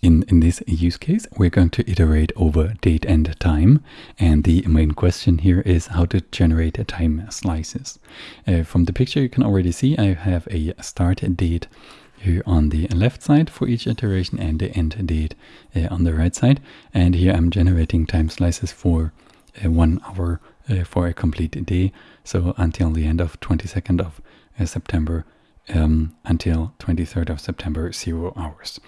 In, in this use case, we're going to iterate over date and time. And the main question here is how to generate time slices. Uh, from the picture, you can already see I have a start date here on the left side for each iteration and the end date uh, on the right side. And here I'm generating time slices for uh, one hour uh, for a complete day. So until the end of 22nd of uh, September um, until 23rd of September, zero hours.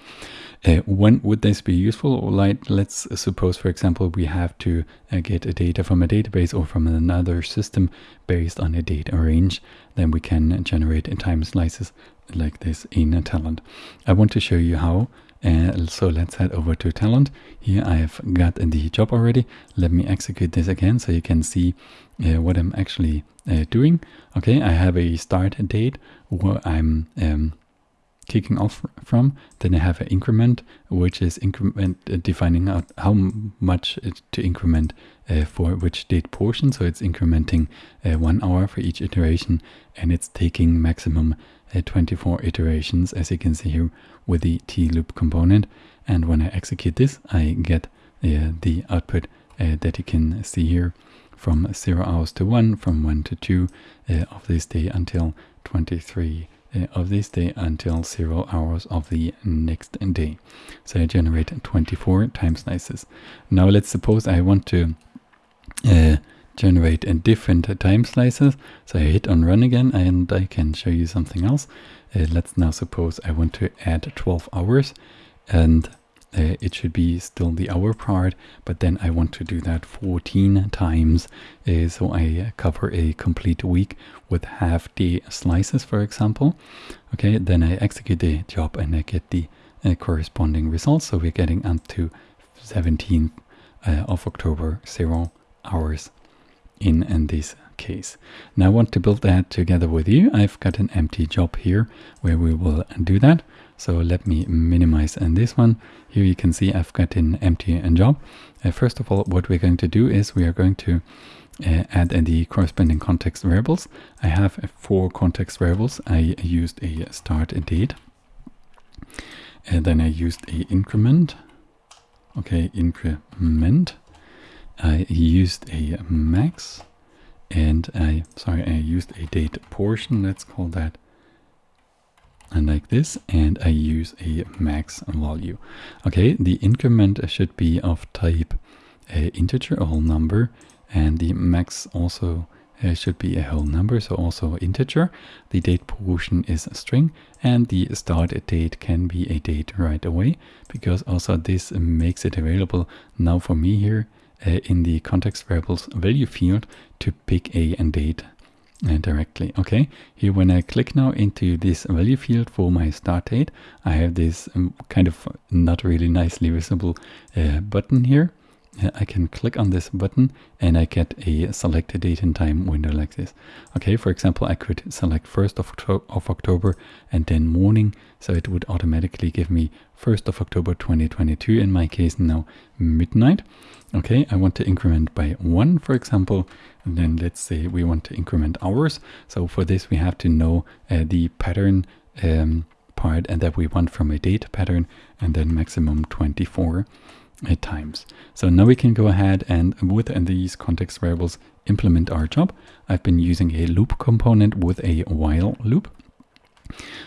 Uh, when would this be useful? Like, let's suppose, for example, we have to uh, get a data from a database or from another system based on a data range. Then we can generate time slices like this in Talend. I want to show you how. Uh, so let's head over to Talend. Here I have got the job already. Let me execute this again so you can see uh, what I'm actually uh, doing. Okay, I have a start date where I'm um, kicking off from. Then I have an increment, which is increment uh, defining out how much to increment uh, for which date portion. So it's incrementing one hour for each iteration, and it's taking maximum uh, 24 iterations, as you can see here with the t loop component. And when I execute this, I get uh, the output uh, that you can see here from 0 hours to 1, from 1 to 2 of this day until 23 uh, of this day until 0 hours of the next day. So I generate 24 time slices. Now let's suppose I want to uh, generate a different time slices. So I hit on run again and I can show you something else. Uh, let's now suppose I want to add 12 hours and uh, it should be still the hour part, but then I want to do that 14 times. Uh, so I cover a complete week with half day slices, for example. Okay, then I execute the job and I get the uh, corresponding results. So we're getting up to 17th uh, of October, zero hours in, in this case. Now I want to build that together with you. I've got an empty job here where we will do that. So let me minimize and this one. Here you can see I've got an empty job. Uh, first of all, what we're going to do is we are going to uh, add the corresponding context variables. I have uh, four context variables. I used a start date. And then I used a increment. Okay, increment. I used a max and I, sorry, I used a date portion. Let's call that and like this and I use a max value. Okay, the increment should be of type uh, integer, a whole number, and the max also uh, should be a whole number, so also integer. The date portion is a string, and the start date can be a date right away, because also this makes it available now for me here uh, in the context variables value field to pick a and date uh, directly. Okay, here when I click now into this value field for my start date, I have this um, kind of not really nicely visible uh, button here. I can click on this button and I get a selected date and time window like this. Okay, for example, I could select 1st of, of October and then morning, so it would automatically give me 1st of October 2022, in my case now midnight. Okay, I want to increment by 1, for example, and then let's say we want to increment hours. So for this we have to know uh, the pattern um, part and that we want from a date pattern and then maximum 24 uh, times. So now we can go ahead and with these context variables implement our job. I've been using a loop component with a while loop.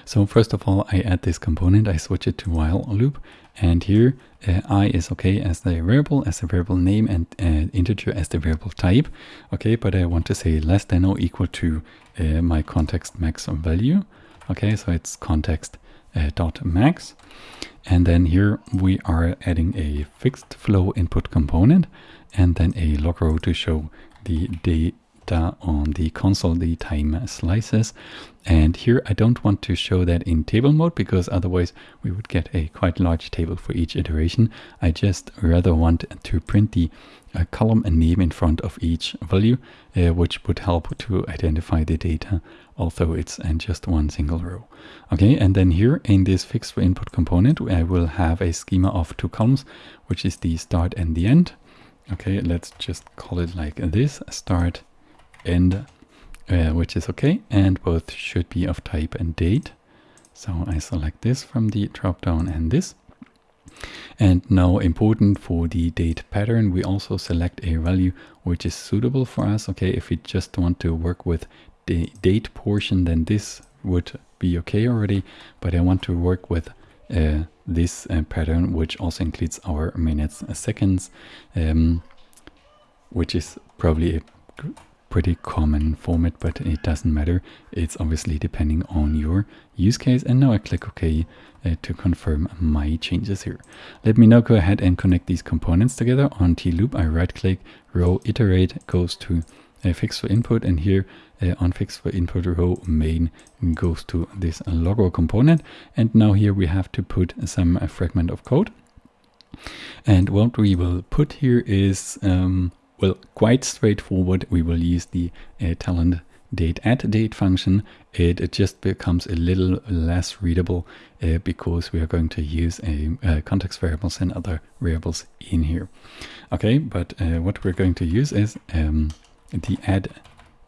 So first of all, I add this component, I switch it to while loop, and here uh, i is okay as the variable, as the variable name, and uh, integer as the variable type. Okay, but I want to say less than or equal to uh, my context max value. Okay, so it's context uh, dot max. And then here we are adding a fixed flow input component and then a log row to show the day data on the console, the time slices. And here I don't want to show that in table mode because otherwise we would get a quite large table for each iteration. I just rather want to print the uh, column and name in front of each value, uh, which would help to identify the data, although it's in just one single row. Okay, and then here in this fixed input component, I will have a schema of two columns, which is the start and the end. Okay, let's just call it like this, start end, uh, which is okay. And both should be of type and date. So I select this from the dropdown and this. And now important for the date pattern, we also select a value which is suitable for us. Okay, if we just want to work with the date portion, then this would be okay already. But I want to work with uh, this uh, pattern, which also includes our minutes, uh, seconds, um, which is probably a pretty common format, but it doesn't matter. It's obviously depending on your use case. And now I click OK uh, to confirm my changes here. Let me now go ahead and connect these components together on T-loop. I right click, row iterate goes to uh, fixed flow input and here uh, on fixed flow input row main goes to this log row component. And now here we have to put some uh, fragment of code. And what we will put here is um, well, quite straightforward. We will use the uh, Talend date add date function. It, it, just becomes a little less readable uh, because we are going to use a, uh, context variables and other variables in here. Okay, but uh, what we're going to use is um, the add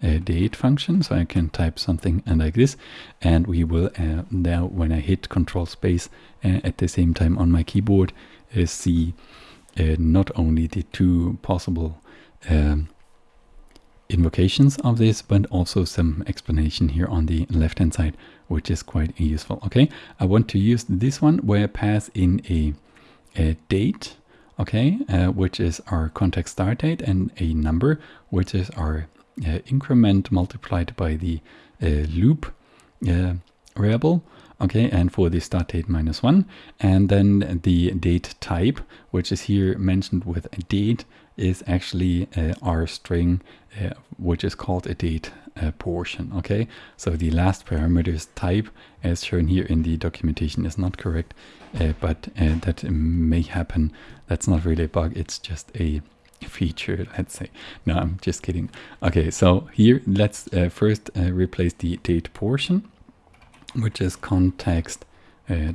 uh, date function. So I can type something like this and we will now when I hit control space at the same time on my keyboard see not only the two possible um, invocations of this, but also some explanation here on the left hand side, which is quite useful. Okay, I want to use this one where I pass in a, a date, okay, uh, which is our context start date, and a number, which is our uh, increment multiplied by the uh, loop uh, variable. Okay, and for the start date minus one, and then the date type, which is here mentioned with a date, is actually uh, our string, uh, which is called a date uh, portion. Okay, so the last parameter's type, as shown here in the documentation, is not correct, uh, but uh, that may happen. That's not really a bug. It's just a feature, let's say. No, I'm just kidding. Okay, so here let's uh, first replace the date portion, which is context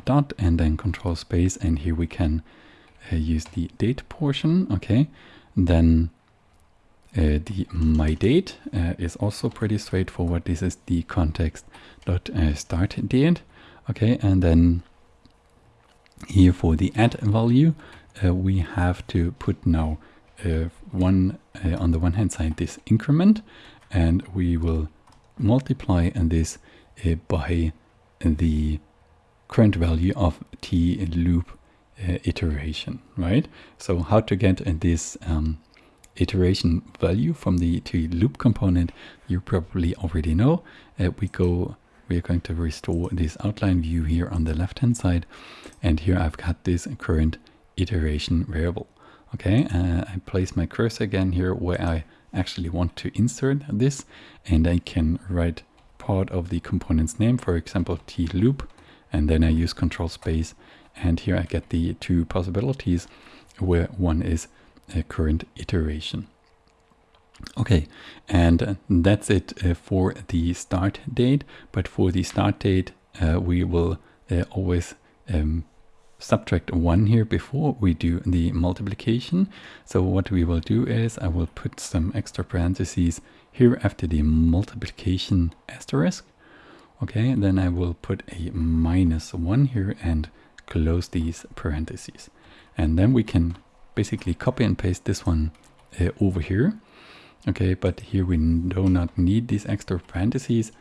dot and then control space, and here we can use the date portion. Okay, then uh, the my date uh, is also pretty straightforward. This is the context dot uh, start date. Okay, and then here for the add value, uh, we have to put now uh, one on the one hand side this increment, and we will multiply and this by the current value of t loop uh, iteration, right? So how to get uh, this um, iteration value from the t loop component, you probably already know. Uh, we go, we are going to restore this outline view here on the left hand side. And here I've got this current iteration variable. Okay, uh, I place my cursor again here where I actually want to insert this and I can write part of the component's name, for example, t loop, and then I use control space and here I get the two possibilities where one is a current iteration. Okay, and uh, that's it uh, for the start date. But for the start date, uh, we will uh, always um, subtract one here before we do the multiplication. So what we will do is I will put some extra parentheses here after the multiplication asterisk. Okay, then I will put a minus one here and close these parentheses. And then we can basically copy and paste this one uh, over here. Okay, but here we do not need these extra parentheses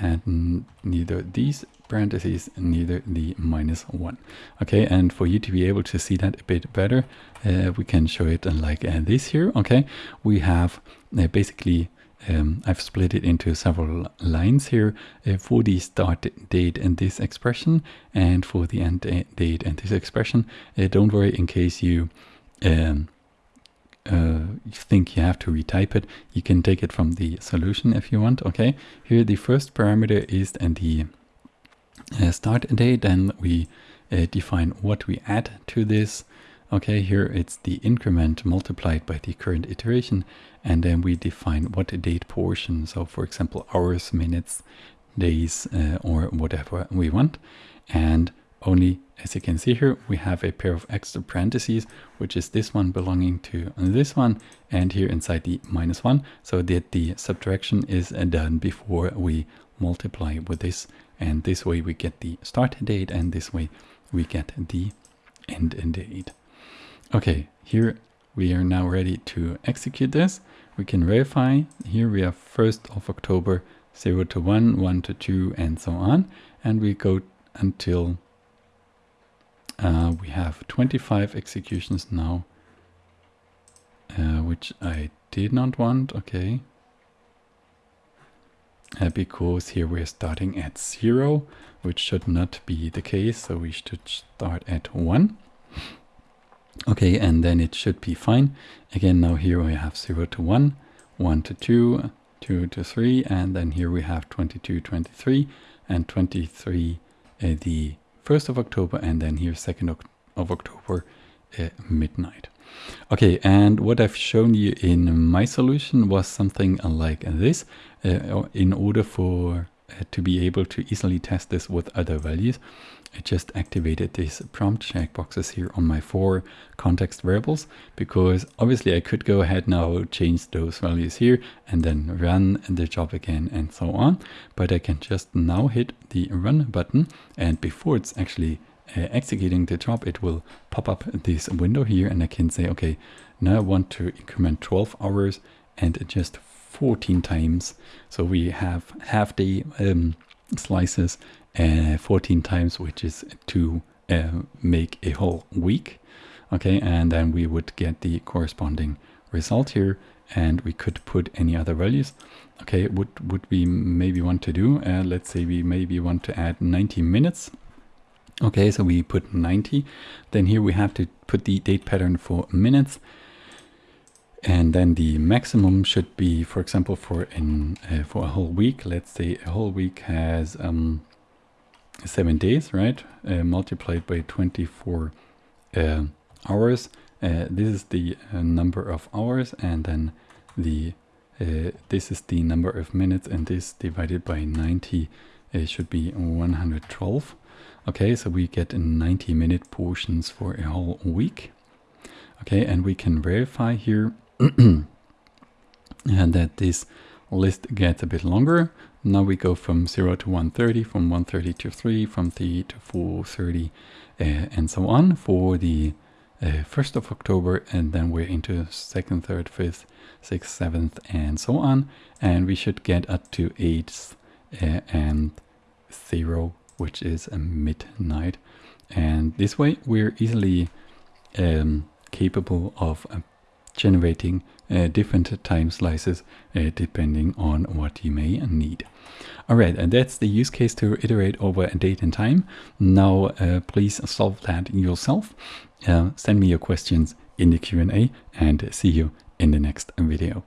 and neither these parentheses, neither the minus one. Okay, and for you to be able to see that a bit better, uh, we can show it like uh, this here. Okay, we have uh, basically um, I've split it into several lines here uh, for the start date and this expression and for the end date and this expression. Uh, don't worry in case you um, uh, think you have to retype it. You can take it from the solution if you want. Okay, here the first parameter is and the uh, start date. Then we uh, define what we add to this. Okay, here it's the increment multiplied by the current iteration and then we define what date portion so for example hours minutes days uh, or whatever we want and only as you can see here we have a pair of extra parentheses which is this one belonging to this one and here inside the minus one so that the subtraction is done before we multiply with this and this way we get the start date and this way we get the end date. Okay, here we are now ready to execute this. We can verify. Here we have 1st of October 0 to 1, 1 to 2, and so on. And we go until uh, we have 25 executions now, uh, which I did not want. Okay. Uh, because here we're starting at 0, which should not be the case. So we should start at 1. Okay, and then it should be fine. Again, now here we have 0 to 1, 1 to 2, 2 to 3, and then here we have 22, 23, and 23 uh, the 1st of October, and then here 2nd of October uh, midnight. Okay, and what I've shown you in my solution was something like this. Uh, in order for uh, to be able to easily test this with other values, I just activated these prompt checkboxes here on my four context variables because obviously I could go ahead now change those values here and then run the job again and so on. But I can just now hit the run button and before it's actually uh, executing the job it will pop up this window here and I can say okay now I want to increment 12 hours and just 14 times. So we have half day um, slices uh, 14 times, which is to uh, make a whole week. Okay, and then we would get the corresponding result here and we could put any other values. Okay, what would we maybe want to do? Uh, let's say we maybe want to add 90 minutes. Okay, so we put 90. Then here we have to put the date pattern for minutes. And then the maximum should be, for example, for in uh, for a whole week. Let's say a whole week has um, seven days, right? Uh, multiplied by 24 uh, hours. Uh, this is the uh, number of hours and then the uh, this is the number of minutes and this divided by 90 should be 112. Okay, so we get 90 minute portions for a whole week. Okay, and we can verify here and that this list gets a bit longer. Now we go from 0 to 130, from 130 to 3, from 3 to 430, uh, and so on for the uh, 1st of October, and then we're into 2nd, 3rd, 5th, 6th, 7th, and so on. And we should get up to 8th uh, and 0, which is a midnight. And this way we're easily um, capable of generating uh, different time slices uh, depending on what you may need. Alright, and that's the use case to iterate over a date and time. Now uh, please solve that yourself. Uh, send me your questions in the Q&A and see you in the next video.